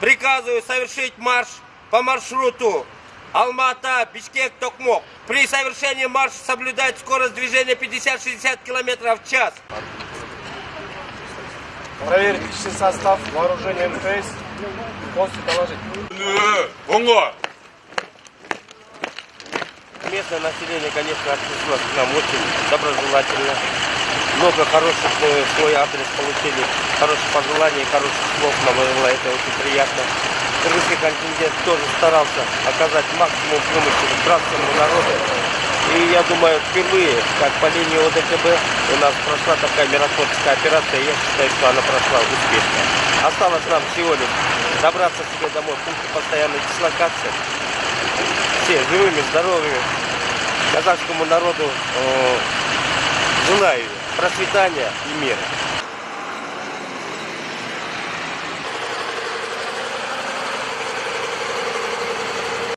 приказываю совершить марш по маршруту Алмата, Бишкек, Токмок. При совершении марша соблюдать скорость движения 50-60 км в час. Проверить личный состав, вооружение МТС, полностью доложить. 뭔가 Местное население, конечно, отнеслось к нам очень доброжелательно. Много хороших э, в свой адрес получили, хороших пожеланий, хороших слов нам было, это очень приятно. Кыргызский контингент тоже старался оказать максимум помощи гражданскому народу. И я думаю, впервые, как по линии ОДКБ, у нас прошла такая миротворческая операция, я считаю, что она прошла успешно. Осталось нам всего лишь добраться себе домой в пункте постоянной дислокации, все живыми, здоровыми. Казахскому народу э, желаю процветания и мира.